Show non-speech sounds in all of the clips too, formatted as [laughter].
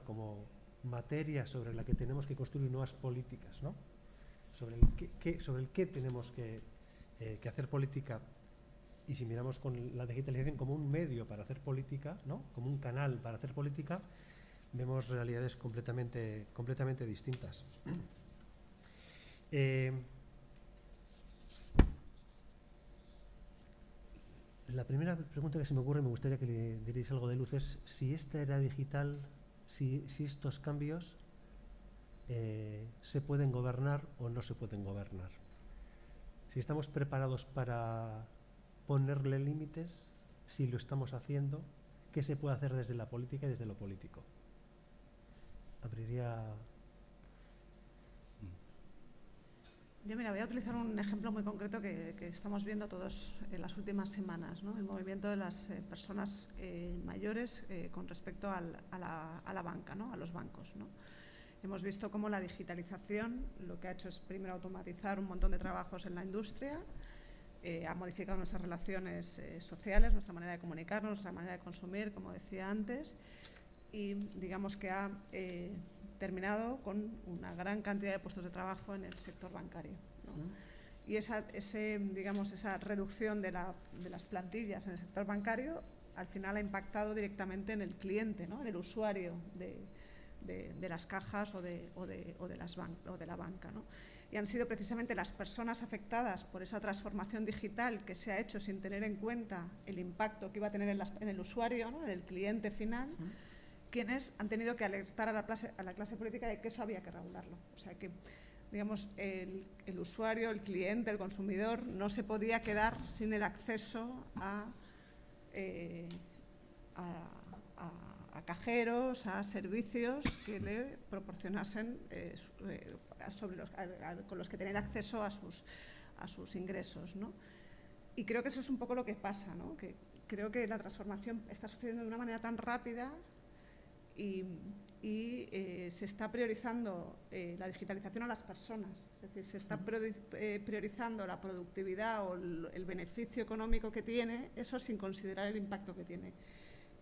como materia sobre la que tenemos que construir nuevas políticas, ¿no? sobre, el qué, sobre el qué tenemos que, eh, que, hacer política y si miramos con la digitalización como un medio para hacer política, ¿no? como un canal para hacer política, vemos realidades completamente, completamente distintas. [clears throat] Eh, la primera pregunta que se me ocurre, me gustaría que le diréis algo de luz, es si esta era digital, si, si estos cambios eh, se pueden gobernar o no se pueden gobernar. Si estamos preparados para ponerle límites, si lo estamos haciendo, qué se puede hacer desde la política y desde lo político. Abriría Yo mira, voy a utilizar un ejemplo muy concreto que, estamos viendo todos en las últimas semanas, ¿no? el movimiento de las eh, personas eh, mayores con respecto a, la, a, la, banca, ¿no? a los bancos. ¿no? Hemos visto cómo la digitalización lo que ha hecho es primero automatizar un montón de trabajos en la industria, eh, ha modificado nuestras relaciones eh, sociales, nuestra manera de comunicarnos, nuestra manera de consumir, como decía antes, y digamos que ha eh, terminado con una gran cantidad de puestos de trabajo en el sector bancario. Y esa, ese, digamos, esa reducción de, de, las plantillas en el sector bancario al final ha impactado directamente en el cliente, ¿no? en el usuario de, de, las cajas o de, o de, o de, las o de la banca. ¿no? Y han sido precisamente las personas afectadas por esa transformación digital que se ha hecho sin tener en cuenta el impacto que iba a tener en, el usuario, ¿no? en el cliente final, quienes han tenido que alertar a la, clase, a la clase política de que eso había que regularlo. O sea que digamos, el, usuario, el cliente, el consumidor, no se podía quedar sin el acceso a, eh, cajeros, a servicios que le proporcionasen eh, eh, con los que tener acceso a sus, a sus ingresos. ¿no? Y creo que eso es un poco lo que pasa, ¿no? que creo que la transformación está sucediendo de una manera tan rápida y, y eh, se está priorizando la digitalización a las personas, es decir, se está priorizando la productividad o el, el beneficio económico que tiene, eso sin considerar el impacto que tiene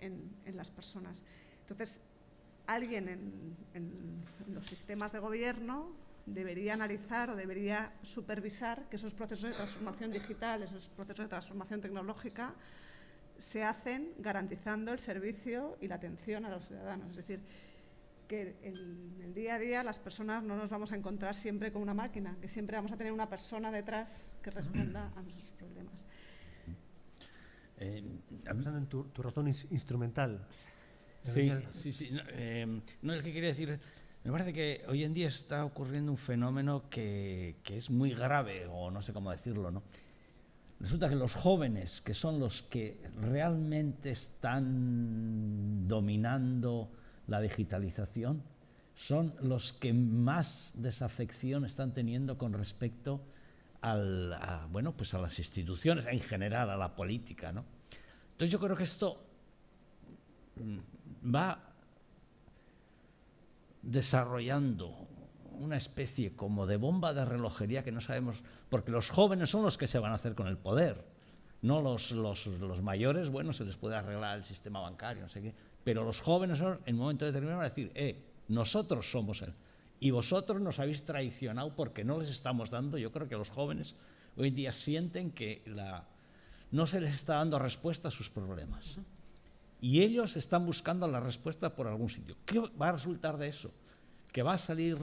en, las personas. Entonces, alguien en, los sistemas de gobierno debería analizar o debería supervisar que esos procesos de transformación digital, esos procesos de transformación tecnológica, se hacen garantizando el servicio y la atención a los ciudadanos. Es decir, que en el día a día las personas no nos vamos a encontrar siempre con una máquina, que siempre vamos a tener una persona detrás que responda a nuestros problemas. Eh, Pensando en tu, razón instrumental. Sí, sí, sí. Em, no, es que quería decir, me parece que hoy en día está ocurriendo un fenómeno que, que, es muy grave, o no sé cómo decirlo, ¿no? Resulta que los jóvenes, que son los que realmente están dominando la digitalización, son los que más desafección están teniendo con respecto a, bueno, pues a las instituciones, en general a la política. ¿no? Entonces yo creo que esto mm, va desarrollando una especie como de bomba de relojería que no sabemos, porque los jóvenes son los que se van a hacer con el poder, no los, los, los mayores, bueno, se les puede arreglar el sistema bancario, no sé qué, pero los jóvenes en un momento determinado van a decir, eh, nosotros somos el, y vosotros nos habéis traicionado porque no les estamos dando, yo creo que los jóvenes hoy en día sienten que la, no se les está dando respuesta a sus problemas. Y ellos están buscando la respuesta por algún sitio. ¿Qué va a resultar de eso? ¿Que va a salir,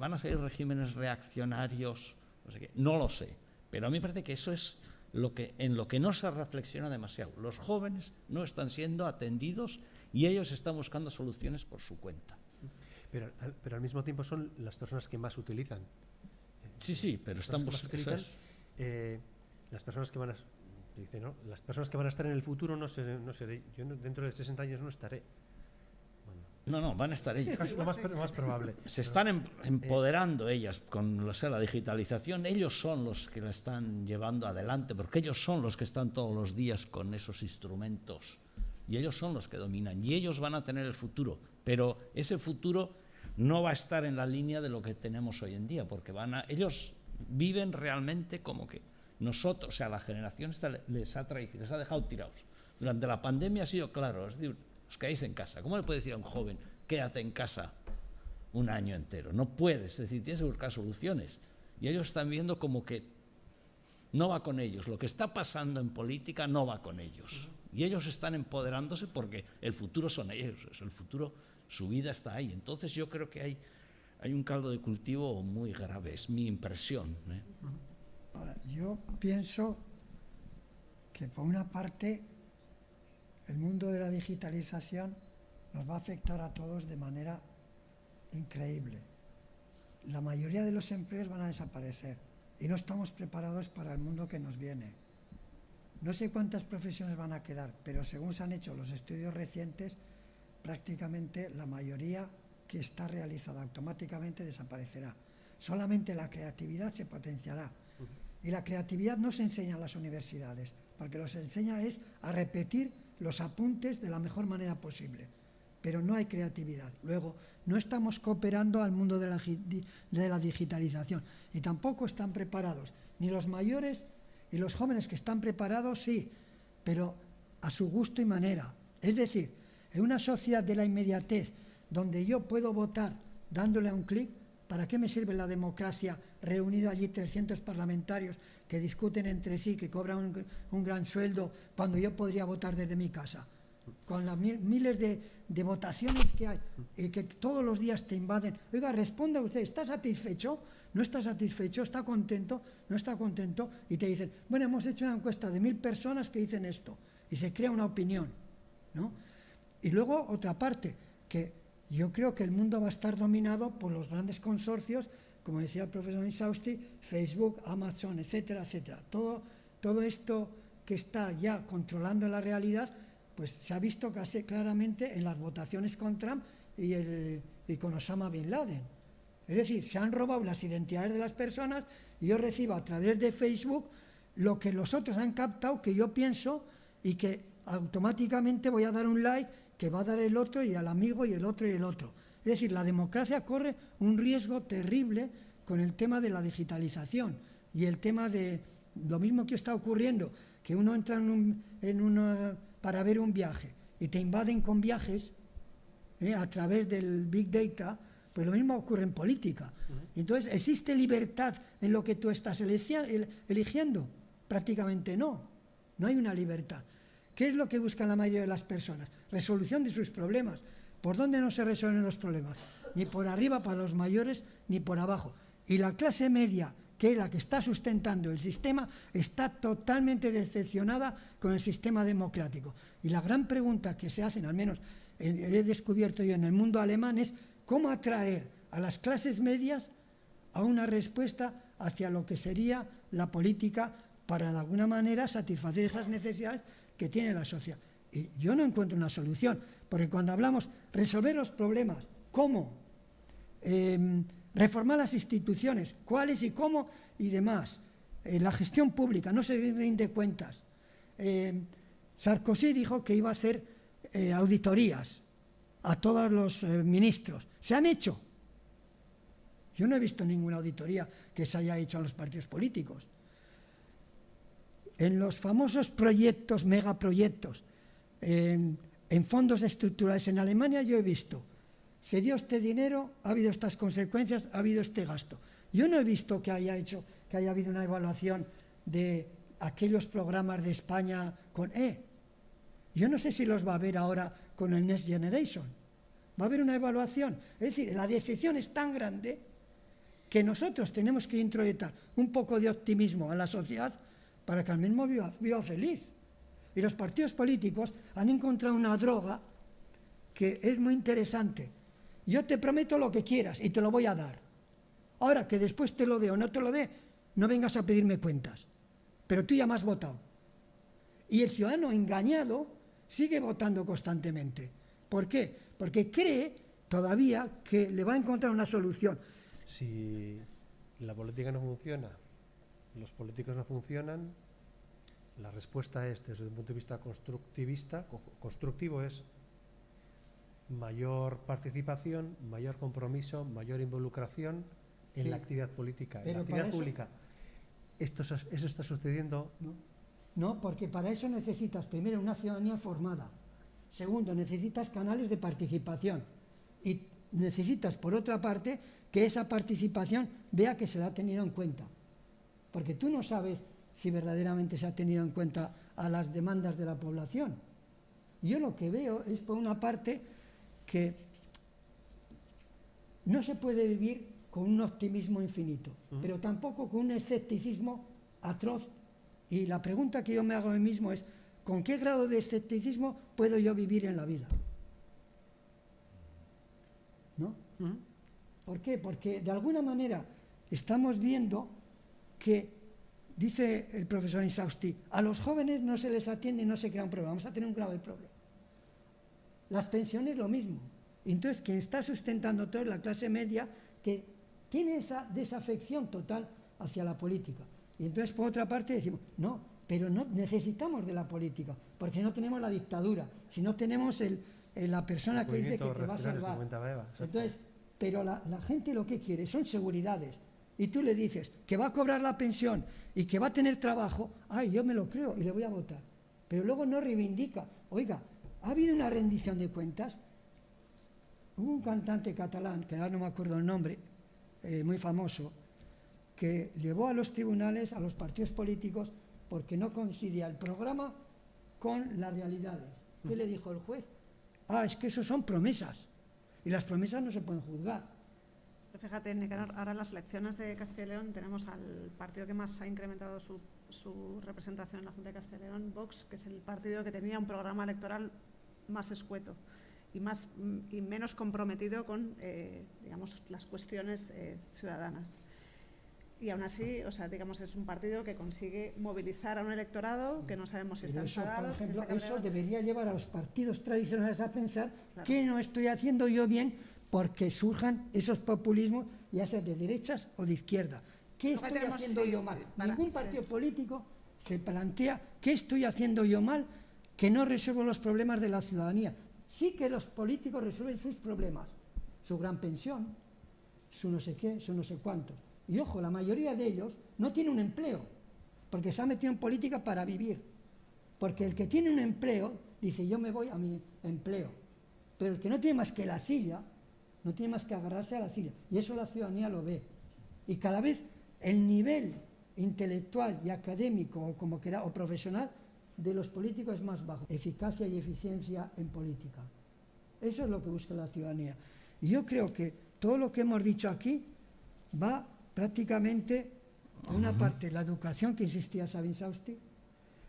van a salir regímenes reaccionarios? No, sé qué. no lo sé. Pero a mí me parece que eso es lo que, en lo que no se reflexiona demasiado. Los jóvenes no están siendo atendidos y ellos están buscando soluciones por su cuenta. Pero, pero al mismo tiempo son las personas que más utilizan. Sí, sí, pero estamos... Eh, las personas que van a... Dice, ¿no? Las personas que van a estar en el futuro, no sé, no sé yo dentro de 60 años no estaré. No, no, van a estar ellas. Es lo más, más, probable. Se están em, empoderando ellas con o sea, la digitalización. Ellos son los que la están llevando adelante, porque ellos son los que están todos los días con esos instrumentos. Y ellos son los que dominan. Y ellos van a tener el futuro. Pero ese futuro no va a estar en la línea de lo que tenemos hoy en día, porque van a, ellos viven realmente como que nosotros, o sea, la generación les ha les ha dejado tirados. Durante la pandemia ha sido claro, es decir, os quedáis en casa. ¿Cómo le puede decir a un joven, quédate en casa un año entero? No puedes, es decir, tienes que buscar soluciones. Y ellos están viendo como que no va con ellos. Lo que está pasando en política no va con ellos. Y ellos están empoderándose porque el futuro son ellos, el futuro, su vida está ahí. Entonces yo creo que hay, hay un caldo de cultivo muy grave, es mi impresión. ¿eh? Yo pienso que por una parte el mundo de la digitalización nos va a afectar a todos de manera increíble. La mayoría de los empleos van a desaparecer y no estamos preparados para el mundo que nos viene. No sé cuántas profesiones van a quedar, pero según se han hecho los estudios recientes, prácticamente la mayoría que está realizada automáticamente desaparecerá. Solamente la creatividad se potenciará. Y la creatividad no se enseña en las universidades, porque lo se enseña es a repetir los apuntes de la mejor manera posible, pero no hay creatividad. Luego, no estamos cooperando al mundo de la, digitalización y tampoco están preparados ni los mayores y los jóvenes que están preparados, sí, pero a su gusto y manera. Es decir, en una sociedad de la inmediatez, donde yo puedo votar dándole a un clic, ¿para qué me sirve la democracia reunido allí 300 parlamentarios que discuten entre sí, que cobran un, gran sueldo, cuando yo podría votar desde mi casa? Con las miles de, de, votaciones que hay y que todos los días te invaden. Oiga, responda usted, ¿está satisfecho? ¿No está satisfecho? ¿Está contento? ¿No está contento? Y te dicen, bueno, hemos hecho una encuesta de mil personas que dicen esto. Y se crea una opinión. ¿no? Y luego otra parte, que yo creo que el mundo va a estar dominado por los grandes consorcios, como decía el profesor Insausti, Facebook, Amazon, etcétera, etcétera. Todo, todo esto que está ya controlando la realidad, pues se ha visto casi claramente en las votaciones con Trump y, el, y con Osama Bin Laden. Es decir, se han robado las identidades de las personas y yo recibo a través de Facebook lo que los otros han captado, que yo pienso y que automáticamente voy a dar un like que va a dar el otro y al amigo y el otro y el otro. Es decir, la democracia corre un riesgo terrible con el tema de la digitalización y el tema de lo mismo que está ocurriendo, que uno entra en, un, para ver un viaje y te invaden con viajes eh, a través del Big Data, pues lo mismo ocurre en política. Entonces, ¿existe libertad en lo que tú estás eligiendo? Prácticamente no. No hay una libertad. ¿Qué es lo que buscan la mayoría de las personas? Resolución de sus problemas. ¿Por dónde no se resuelven los problemas? Ni por arriba para los mayores, ni por abajo. Y la clase media, que es la que está sustentando el sistema, está totalmente decepcionada con el sistema democrático. Y la gran pregunta que se hacen, al menos he descubierto yo en el mundo alemán, es cómo atraer a las clases medias a una respuesta hacia lo que sería la política para de alguna manera satisfacer esas necesidades que tiene la sociedad. Y yo no encuentro una solución, porque cuando hablamos resolver los problemas, ¿cómo? Em, reformar las instituciones, cuáles y cómo y demás. Eh, la gestión pública, no se rinde cuentas. Em, Sarkozy dijo que iba a hacer eh, auditorías a todos los eh, ministros. ¿Se han hecho? Yo no he visto ninguna auditoría que se haya hecho a los partidos políticos en los famosos proyectos, megaproyectos, en, fondos estructurales en Alemania yo he visto, se dio este dinero, ha habido estas consecuencias, ha habido este gasto. Yo no he visto que haya hecho, que haya habido una evaluación de aquellos programas de España con E. Yo no sé si los va a haber ahora con el Next Generation. Va a haber una evaluación. Es decir, la decepción es tan grande que nosotros tenemos que introyectar un poco de optimismo a la sociedad para que al mismo viva, feliz. Y los partidos políticos han encontrado una droga que es muy interesante. Yo te prometo lo que quieras y te lo voy a dar. Ahora que después te lo dé o no te lo dé, no vengas a pedirme cuentas. Pero tú ya me has votado. Y el ciudadano engañado sigue votando constantemente. ¿Por qué? Porque cree todavía que le va a encontrar una solución. Si la política no funciona los políticos no funcionan, la respuesta es, desde un punto de vista constructivista, constructivo es mayor participación, mayor compromiso, mayor involucración en la actividad política, en la actividad pública. Esto, eso está sucediendo No, porque para eso necesitas primero una ciudadanía formada. Segundo, necesitas canales de participación. Y necesitas, por otra parte, que esa participación vea que se la ha tenido en cuenta. Porque tú no sabes si verdaderamente se ha tenido en cuenta a las demandas de la población. Yo lo que veo es, por una parte, que no se puede vivir con un optimismo infinito, pero tampoco con un escepticismo atroz. Y la pregunta que yo me hago a mí mismo es, ¿con qué grado de escepticismo puedo yo vivir en la vida? ¿No? ¿Por qué? Porque de alguna manera estamos viendo que, dice el profesor Insausti, a los jóvenes no se les atiende y no se crea un problema, vamos a tener un grave problema. Las pensiones lo mismo. Entonces, quien está sustentando todo es la clase media que tiene esa desafección total hacia la política. Y entonces, por otra parte, decimos, no, pero no necesitamos de la política, porque no tenemos la dictadura, si no tenemos el, la persona que dice que te va a salvar. Entonces, pero la, la gente lo que quiere son seguridades. Y tú le dices que va a cobrar la pensión y que va a tener trabajo, ay, yo me lo creo y le voy a votar. Pero luego no reivindica, oiga, ha habido una rendición de cuentas. Hubo un cantante catalán, que ahora no me acuerdo el nombre, eh, muy famoso, que llevó a los tribunales, a los partidos políticos, porque no coincidía el programa con las realidades. ¿Qué le dijo el juez? Ah, es que eso son promesas. Y las promesas no se pueden juzgar. Fíjate, Nicanor, ahora en las elecciones de Castilla y León tenemos al partido que más ha incrementado su, su representación en la Junta de Castilla y León, Vox, que es el partido que tenía un programa electoral más escueto y, más, y menos comprometido con eh, digamos, las cuestiones eh, ciudadanas. Y aún así, o sea, digamos, es un partido que consigue movilizar a un electorado que no sabemos si está eso, enfadado. Por ejemplo, eso debería llevar a los partidos tradicionales a pensar que no estoy haciendo yo bien porque surjan esos populismos, ya sea de derechas o de izquierda. ¿Qué estoy haciendo yo mal? Ningún partido político se plantea qué estoy haciendo yo mal que no resuelvo los problemas de la ciudadanía. Sí que los políticos resuelven sus problemas, su gran pensión, su no sé qué, su no sé cuánto. Y ojo, la mayoría de ellos no tiene un empleo, porque se ha metido en política para vivir. Porque el que tiene un empleo dice, yo me voy a mi empleo. Pero el que no tiene más que la silla, no tiene más que agarrarse a la silla. Y eso la ciudadanía lo ve. Y cada vez el nivel intelectual y académico, o como quiera, o profesional, de los políticos es más bajo. Eficacia y eficiencia en política. Eso es lo que busca la ciudadanía. Y yo creo que todo lo que hemos dicho aquí va prácticamente, a una parte, la educación que insistía Sabin Sausti,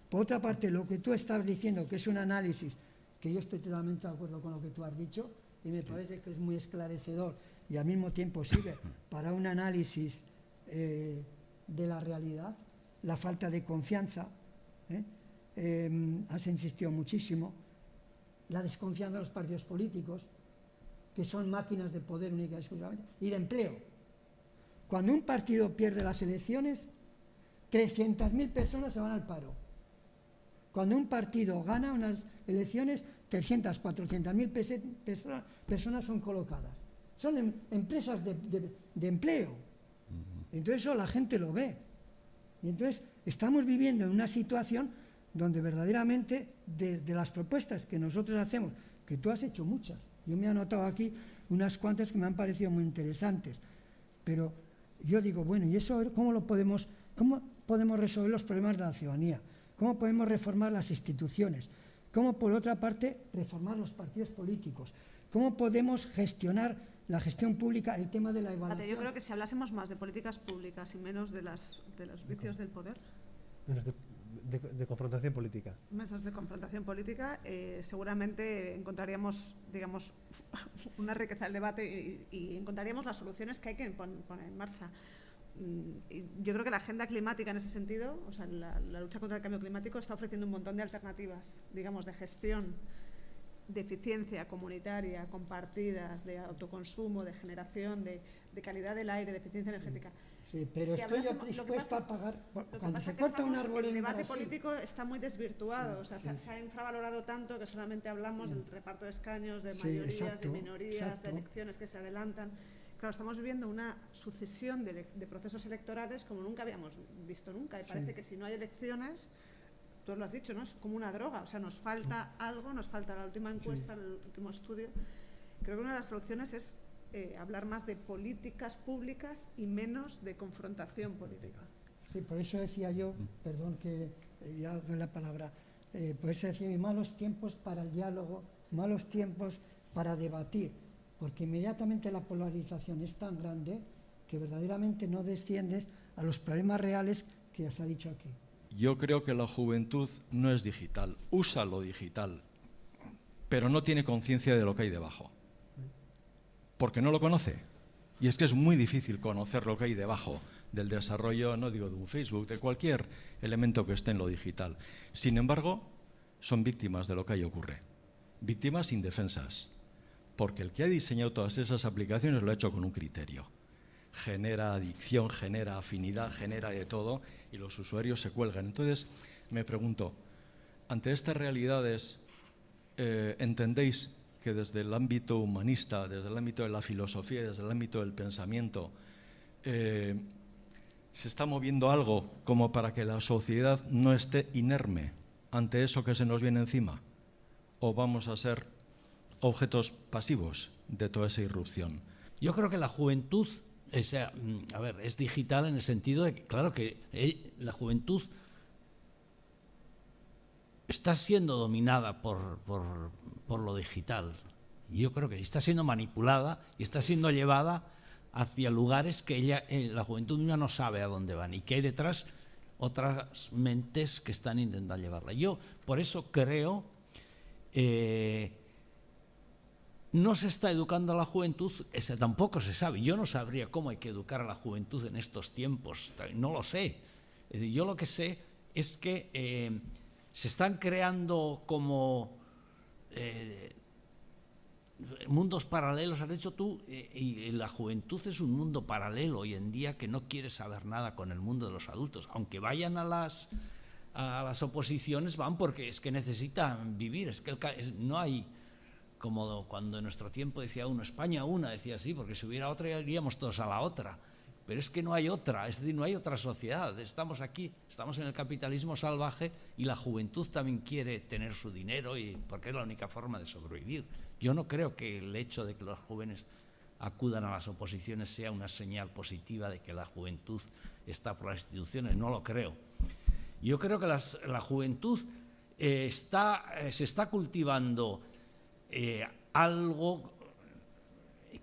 por otra parte, lo que tú estás diciendo, que es un análisis, que yo estoy totalmente de acuerdo con lo que tú has dicho, y me parece que es muy esclarecedor y al mismo tiempo sirve [coughs] para un análisis eh, de la realidad, la falta de confianza. ¿eh? eh, has insistido muchísimo, la desconfianza de los partidos políticos, que son máquinas de poder única y exclusivamente, y de empleo. Cuando un partido pierde las elecciones, 300.000 personas se van al paro. Cuando un partido gana unas elecciones, 300, 400.000 personas son colocadas. Son em, empresas de, de, de empleo. Entonces eso la gente lo ve. Y entonces estamos viviendo en una situación donde verdaderamente de, las propuestas que nosotros hacemos, que tú has hecho muchas, yo me he anotado aquí unas cuantas que me han parecido muy interesantes, pero yo digo, bueno, ¿y eso cómo lo podemos, cómo podemos resolver los problemas de la ciudadanía? ¿Cómo podemos reformar las instituciones? ¿Cómo, por otra parte, reformar los partidos políticos? ¿Cómo podemos gestionar la gestión pública, el tema de la evaluación? Yo creo que si hablásemos más de políticas públicas y menos de, las, de los vicios del poder de, de, confrontación política. Mesas de confrontación política, eh, seguramente encontraríamos, digamos, [laughs] una riqueza del debate y, y, encontraríamos las soluciones que hay que poner en marcha. Mm, yo creo que la agenda climática en ese sentido, o sea, la, la lucha contra el cambio climático está ofreciendo un montón de alternativas, digamos, de gestión de eficiencia comunitaria, compartidas, de autoconsumo, de generación, de, de calidad del aire, de eficiencia energética. Sí, pero si estoy dispuesta a pagar. Cuando se corta un árbol El debate político está muy desvirtuado. Sí, o sea, sí. se, ha infravalorado tanto que solamente hablamos sí. del reparto de escaños, de mayorías, exacto, de minorías, exacto. de elecciones que se adelantan. Claro, estamos viviendo una sucesión de, de, procesos electorales como nunca habíamos visto nunca. Y parece que si no hay elecciones, tú lo has dicho, ¿no? Es como una droga, o sea, nos falta algo, nos falta la última encuesta, el último estudio. Creo que una de las soluciones es eh, hablar más de políticas públicas y menos de confrontación política. Sí, por eso decía yo, perdón que eh, ya doy la palabra, eh, por eso decía malos tiempos para el diálogo, malos tiempos para debatir, porque inmediatamente la polarización es tan grande que verdaderamente no desciendes a los problemas reales que os ha dicho aquí. Yo creo que la juventud no es digital, usa lo digital, pero no tiene conciencia de lo que hay debajo, porque no lo conoce. Y es que es muy difícil conocer lo que hay debajo del desarrollo, no digo de un Facebook, de cualquier elemento que esté en lo digital. Sin embargo, son víctimas de lo que ahí ocurre, víctimas indefensas, porque el que ha diseñado todas esas aplicaciones lo ha hecho con un criterio. Genera adicción, genera afinidad, genera de todo y los usuarios se cuelgan. Entonces, me pregunto, ante estas realidades, eh, ¿entendéis que desde el ámbito humanista, desde el ámbito de la filosofía, desde el ámbito del pensamiento, eh, se está moviendo algo como para que la sociedad no esté inerme ante eso que se nos viene encima? ¿O vamos a ser objetos pasivos de toda esa irrupción? Yo creo que la juventud, es, mm, a ver, es digital en el sentido de que, claro que eh, la juventud está siendo dominada por, por, lo digital. Yo creo que está siendo manipulada y está siendo llevada hacia lugares que ella, eh, la juventud no sabe a dónde van y que hay detrás otras mentes que están intentando llevarla. Yo por eso creo, eh, no se está educando a la juventud, ese tampoco se sabe. Yo no sabría cómo hay que educar a la juventud en estos tiempos, no lo sé. Yo lo que sé es que eh, se están creando como mundos paralelos, has dicho tú, eh, y la juventud es un mundo paralelo hoy en día que no quiere saber nada con el mundo de los adultos. Aunque vayan a las, a las oposiciones, van porque es que necesitan vivir, es que no hay, como cuando en nuestro tiempo decía uno, España una, decía así, porque si hubiera otra iríamos todos a la otra. Pero es que no hay otra, es decir, no hay otra sociedad. Estamos aquí, estamos en el capitalismo salvaje y la juventud también quiere tener su dinero y porque es la única forma de sobrevivir. Yo no creo que el hecho de que los jóvenes acudan a las oposiciones sea una señal positiva de que la juventud está por las instituciones, no lo creo. Yo creo que la juventud eh, está, eh, se está cultivando eh, algo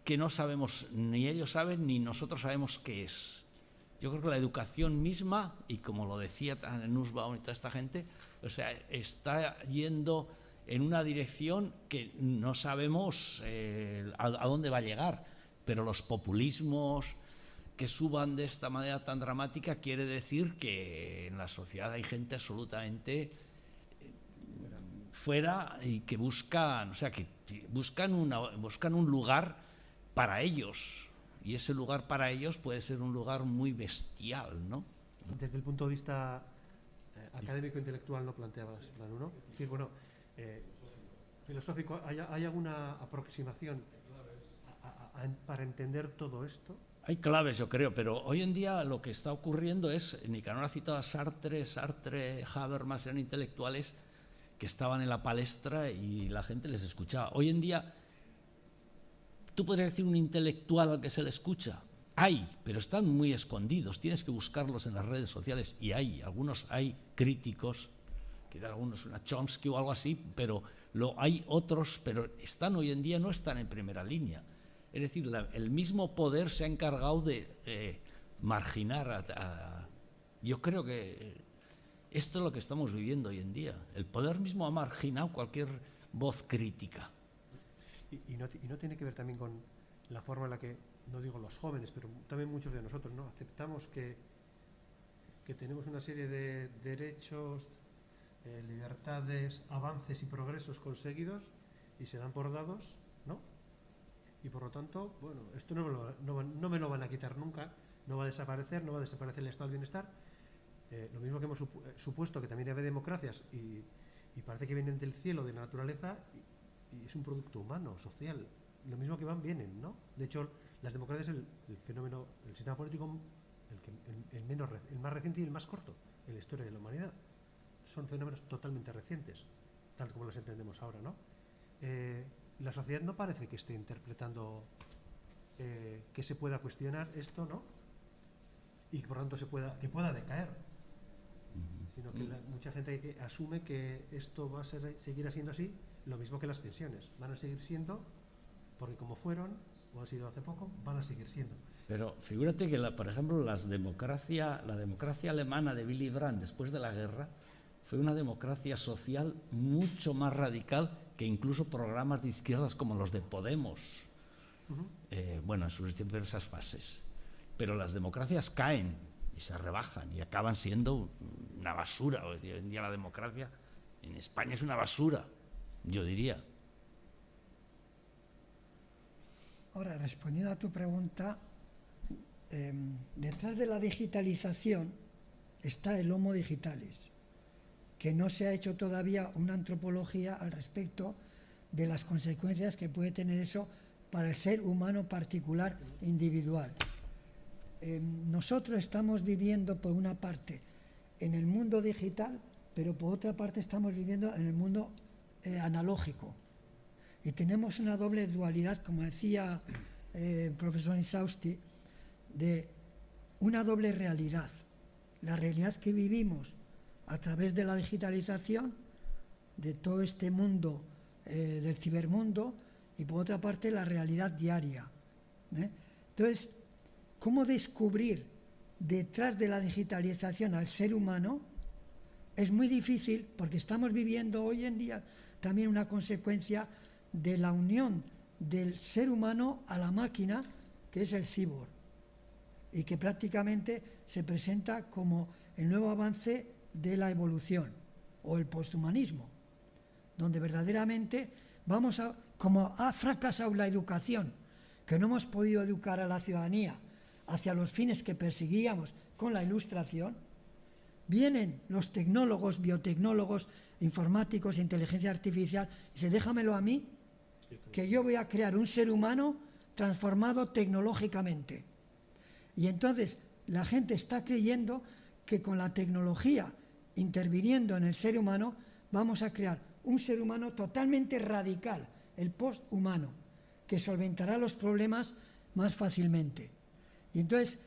que no sabemos, ni ellos saben, ni nosotros sabemos qué es. Yo creo que la educación misma, y como lo decía Nussbaum y toda esta gente, o sea, está yendo en una dirección que no sabemos eh, a, dónde va a llegar, pero los populismos que suban de esta manera tan dramática quiere decir que en la sociedad hay gente absolutamente fuera y que buscan, o sea, que buscan, una, buscan un lugar para ellos. Y ese lugar para ellos puede ser un lugar muy bestial, ¿no? Desde el punto de vista eh, académico intelectual no planteabas, ¿no? decir, bueno, eh, filosófico, ¿hay, alguna aproximación para entender todo esto? Hay claves, yo creo, pero hoy en día lo que está ocurriendo es, Nicanor ha citado a Sartre, Sartre, Habermas, eran intelectuales que estaban en la palestra y la gente les escuchaba. Hoy en día, tú podrías decir un intelectual al que se le escucha. Hay, pero están muy escondidos. Tienes que buscarlos en las redes sociales y hay, algunos hay críticos quizás algunos una Chomsky o algo así, pero lo, hay otros, pero están hoy en día, no están en primera línea. Es decir, el mismo poder se ha encargado de eh, marginar a, Yo creo que esto es lo que estamos viviendo hoy en día. El poder mismo ha marginado cualquier voz crítica. Y, no, no, tiene que ver también con la forma en la que, no digo los jóvenes, pero también muchos de nosotros, ¿no? Aceptamos que, que tenemos una serie de derechos, eh, libertades, avances y progresos conseguidos y se dan por dados, ¿no? Y por lo tanto, bueno, esto no me lo, no, me lo van a quitar nunca, no va a desaparecer, no va a desaparecer el estado del bienestar. Eh, lo mismo que hemos eh, supuesto que también hay democracias y, parece que vienen del cielo, de la naturaleza, y, es un producto humano, social. Lo mismo que van, vienen, ¿no? De hecho, las democracias es el, fenómeno, el sistema político el, menos, el más reciente y el más corto en la historia de la humanidad son fenómenos totalmente recientes, tal como los entendemos ahora, ¿no? Eh, la sociedad no parece que esté interpretando que se pueda cuestionar esto, ¿no? Y que por tanto se pueda, que pueda decaer. Sino que la- mucha gente que asume que esto va a ser, seguir siendo así, lo mismo que las pensiones. Van a seguir siendo, porque como fueron, o han sido hace poco, van a seguir siendo. Pero figúrate que, la- por ejemplo, las democracia, la democracia alemana de Willy Brandt después de la guerra fue una democracia social mucho más radical que incluso programas de izquierdas como los de Podemos. Eh, bueno, en sus diversas fases. Pero las democracias caen y se rebajan y acaban siendo una basura. Hoy en día la democracia en España es una basura, yo diría. Ahora, respondiendo a tu pregunta, em, detrás de la digitalización está el Homo digitalis, que no se ha hecho todavía una antropología al respecto de las consecuencias que puede tener eso para el ser humano particular individual. Em, nosotros estamos viviendo por una parte en el mundo digital, pero por otra parte estamos viviendo en el mundo eh, analógico. Y tenemos una doble dualidad, como decía eh, el profesor Insausti, de una doble realidad. La realidad que vivimos a través de la digitalización, de todo este mundo eh, del cibermundo, y por otra parte la realidad diaria. ¿eh? Entonces, ¿cómo descubrir detrás de la digitalización al ser humano? Es muy difícil porque estamos viviendo hoy en día también una consecuencia de la unión del ser humano a la máquina, que es el cyborg, y que prácticamente se presenta como el nuevo avance de la evolución o el posthumanismo, donde verdaderamente vamos a, como ha fracasado la educación, que no hemos podido educar a la ciudadanía hacia los fines que perseguíamos con la ilustración, vienen los tecnólogos, biotecnólogos, informáticos, inteligencia artificial, y dice, déjamelo a mí, que yo voy a crear un ser humano transformado tecnológicamente. Y entonces la gente está creyendo que con la tecnología interviniendo en el ser humano vamos a crear un ser humano totalmente radical, el posthumano, que solventará los problemas más fácilmente. Y entonces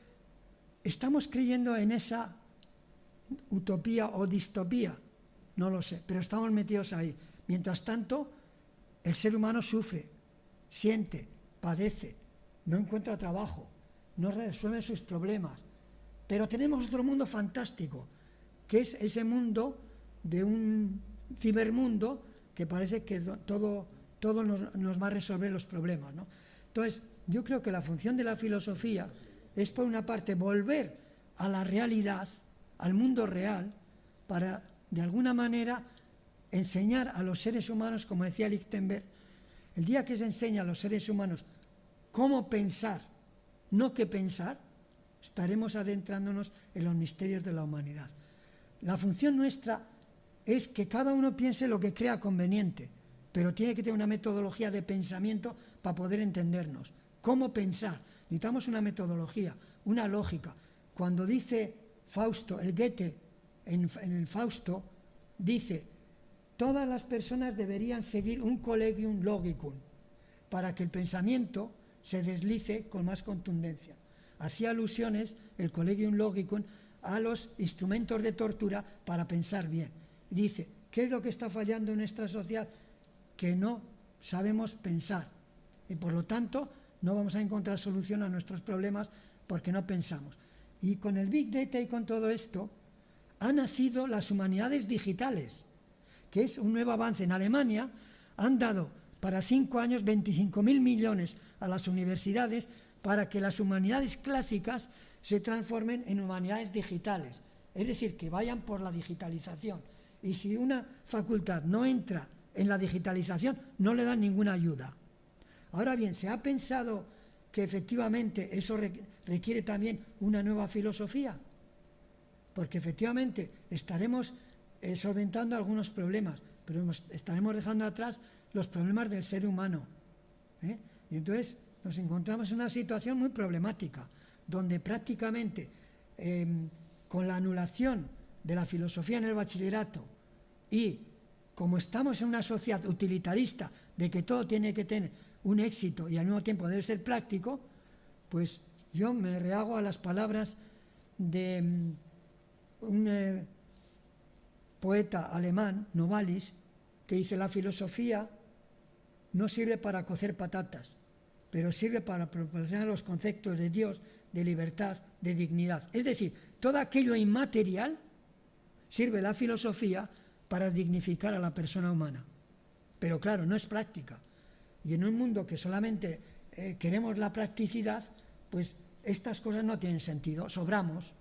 estamos creyendo en esa utopía o distopía, no lo sé, pero estamos metidos ahí. Mientras tanto, el ser humano sufre, siente, padece, no encuentra trabajo, no resuelve sus problemas. Pero tenemos otro mundo fantástico, que es ese mundo de un cibermundo que parece que do- todo, todo nos, nos va a resolver los problemas. ¿no? Entonces, yo creo que la función de la filosofía es, por una parte, volver a la realidad, al mundo real, para, de alguna manera, enseñar a los seres humanos, como decía Lichtenberg, el día que se enseña a los seres humanos cómo pensar, no qué pensar, estaremos adentrándonos en los misterios de la humanidad. La función nuestra es que cada uno piense lo que crea conveniente, pero tiene que tener una metodología de pensamiento para poder entendernos. ¿Cómo pensar? Necesitamos una metodología, una lógica. Cuando dice Fausto, el Goethe en, el Fausto, dice, todas las personas deberían seguir un collegium logicum para que el pensamiento se deslice con más contundencia. Hacía alusiones el collegium logicum a los instrumentos de tortura para pensar bien. Dice, ¿qué es lo que está fallando en nuestra sociedad? Que no sabemos pensar y por lo tanto no vamos a encontrar solución a nuestros problemas porque no pensamos. Y con el Big Data y con todo esto han nacido las humanidades digitales que es un nuevo avance. En Alemania han dado para cinco años 25.000 millones a las universidades para que las humanidades clásicas se transformen en humanidades digitales, es decir, que vayan por la digitalización. Y si una facultad no entra en la digitalización, no le dan ninguna ayuda. Ahora bien, se ha pensado que efectivamente eso requiere también una nueva filosofía, porque efectivamente estaremos eh, solventando algunos problemas, pero estaremos dejando atrás los problemas del ser humano. ¿eh? Y entonces nos encontramos en una situación muy problemática, donde prácticamente eh, con la anulación de la filosofía en el bachillerato Y como estamos en una sociedad utilitarista de que todo tiene que tener un éxito y al mismo tiempo debe ser práctico, pues yo me rehago a las palabras de mm, un eh, poeta alemán, Novalis, que dice la filosofía no sirve para cocer patatas, pero sirve para proporcionar los conceptos de Dios, de libertad, de dignidad. Es decir, todo aquello inmaterial sirve la filosofía para dignificar a la persona humana. Pero claro, no es práctica. Y en un mundo que solamente eh, queremos la practicidad, pues estas cosas no tienen sentido, sobramos,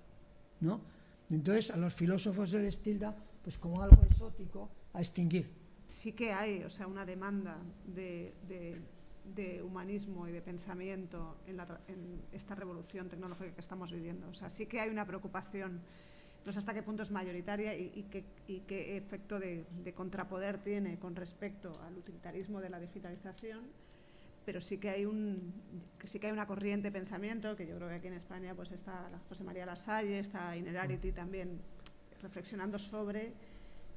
¿no? Entonces a los filósofos se les tilda pues como algo exótico a extinguir. Sí que hay, o sea, una demanda de, humanismo y de pensamiento en, en, esta revolución tecnológica que estamos viviendo. O sea, sí que hay una preocupación no sé hasta qué punto es mayoritaria y, qué, efecto de, contrapoder tiene con respecto al utilitarismo de la digitalización, pero sí que hay un sí que hay una corriente de pensamiento que yo creo que aquí en España pues está José María Lasalle, está Inerarity también reflexionando sobre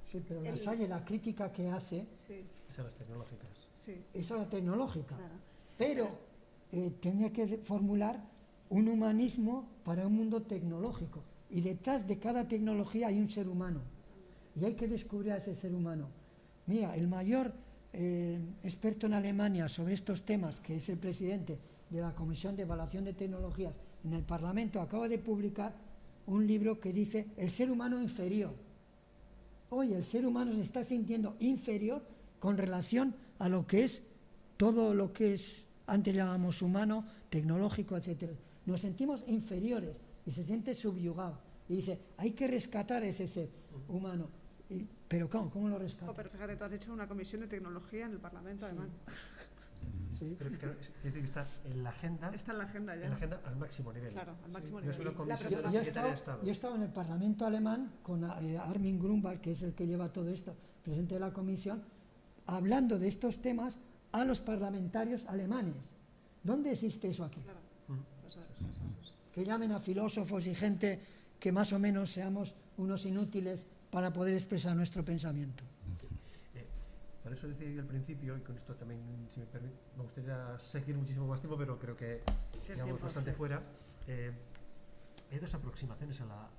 Sí, pero Lasalle la crítica que hace sí. es a las tecnológicas. Sí. Es a la tecnológica. Pero eh, tenía que formular un humanismo para un mundo tecnológico y detrás de cada tecnología hay un ser humano. Y hay que descubrir a ese ser humano. Mira, el mayor eh, experto en Alemania sobre estos temas, que es el presidente de la Comisión de Evaluación de Tecnologías en el Parlamento, acaba de publicar un libro que dice El ser humano inferior. Hoy el ser humano se está sintiendo inferior con relación a lo que es todo lo que es, antes llamábamos humano, tecnológico, etc. Nos sentimos inferiores y se siente subyugado. Y dice, hay que rescatar ese ser humano. pero ¿cómo? ¿Cómo lo rescata? pero fíjate, tú has hecho una comisión de tecnología en el Parlamento alemán. Sí. Pero, [laughs] que está en la agenda. Está en la agenda ya. En la agenda al máximo nivel. Claro, al máximo nivel. yo, he estado, yo, he estado, en el Parlamento alemán con eh, Armin Grunwald, que es el que lleva todo esto, presidente de la comisión, hablando de estos temas a los parlamentarios alemanes. ¿Dónde existe eso aquí? Claro que llamen a filósofos y gente que más o menos seamos unos inútiles para poder expresar nuestro pensamiento. Eh, por eso decía yo al principio, y con esto también, si me permite, me gustaría seguir muchísimo más tiempo, pero creo que llegamos bastante fuera. Eh, hay dos aproximaciones a la,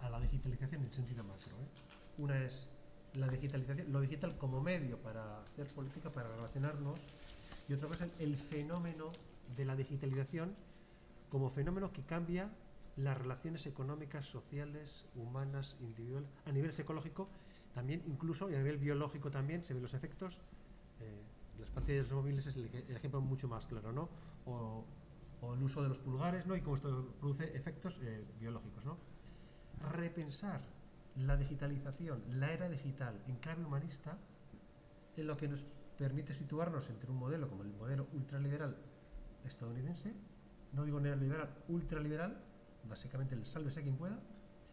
a, la, digitalización en sentido macro. ¿eh? Una es la digitalización, lo digital como medio para hacer política, para relacionarnos, y otra cosa es el fenómeno de la digitalización como fenómeno que cambia las relaciones económicas, sociales, humanas, individuales, a nivel psicológico, también incluso y a nivel biológico también se ven los efectos. Eh, las pantallas móviles es el, ejemplo mucho más claro, ¿no? O, el uso de los pulgares, ¿no? Y cómo esto produce efectos eh, biológicos, ¿no? Repensar la digitalización, la era digital en clave humanista, es lo que nos permite situarnos entre un modelo como el modelo ultraliberal estadounidense no digo neoliberal, ultraliberal, básicamente el sálvese quien pueda,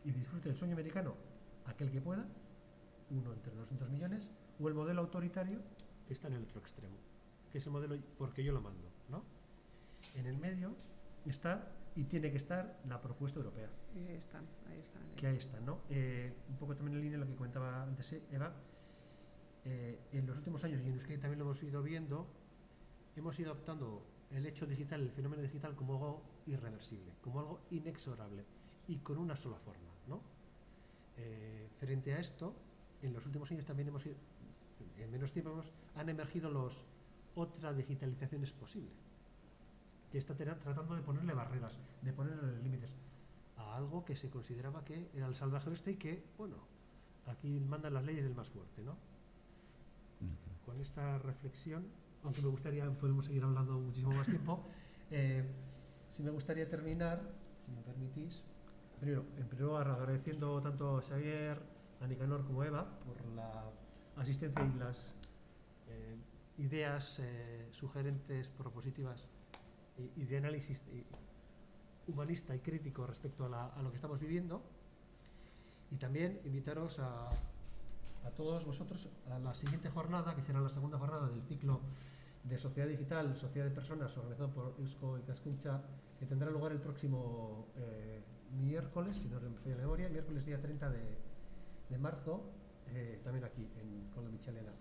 y disfrute el sueño americano aquel que pueda, uno entre 200 millones, o el modelo autoritario que está en el otro extremo, que es el modelo porque yo lo mando, ¿no? En el medio está y tiene que estar la propuesta europea. Ahí están, ahí están. Que ahí están, ¿no? Eh, un poco también en línea de lo que comentaba antes eh, Eva, eh, en los últimos años, y en Euskadi también lo hemos ido viendo, hemos ido optando el hecho digital, el fenómeno digital como algo irreversible, como algo inexorable y con una sola forma. ¿no? Eh, frente a esto, en los últimos años también hemos en menos tiempo hemos, han emergido los otra digitalización es posible, que está tratando de ponerle barreras, de ponerle límites a algo que se consideraba que era el salvaje oeste y que, bueno, aquí mandan las leyes del más fuerte, ¿no? Con esta reflexión aunque me gustaría, podemos seguir hablando muchísimo más tiempo. [laughs] Eh, si me gustaría terminar, si me permitís, primero, en primer lugar agradeciendo tanto a Xavier, a Nicanor como a Eva por la asistencia y las eh, ideas eh, sugerentes, propositivas y, de análisis humanista y crítico respecto a, a, lo que estamos viviendo. Y también invitaros a, a todos vosotros a la siguiente jornada, que será la segunda jornada del ciclo de Sociedad Digital, Sociedad de Personas, organizado por Eusko y Cascuncha, que tendrá lugar el próximo eh, miércoles, si no me la memoria, miércoles día 30 de, marzo, eh, también aquí en, con la Michelena.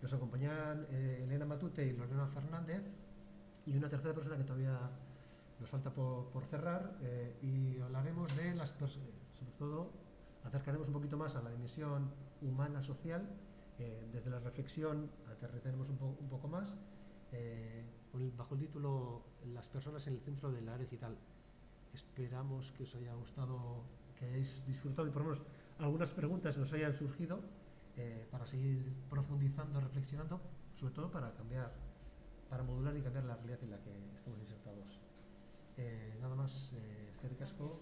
Nos acompañan eh, Elena Matute y Lorena Fernández y una tercera persona que todavía nos falta por, cerrar y hablaremos de las pers- eh, sobre todo acercaremos un poquito más a la dimensión humana social eh, desde la reflexión aterrizaremos un, un poco más eh, bajo el título las personas en el centro del área digital. Esperamos que os haya gustado que hayáis disfrutado y por lo menos algunas preguntas nos hayan surgido eh, para seguir profundizando reflexionando sobre todo para cambiar para modular y cambiar la realidad en la que estamos insertados. Nada más, eh, eskerrik asko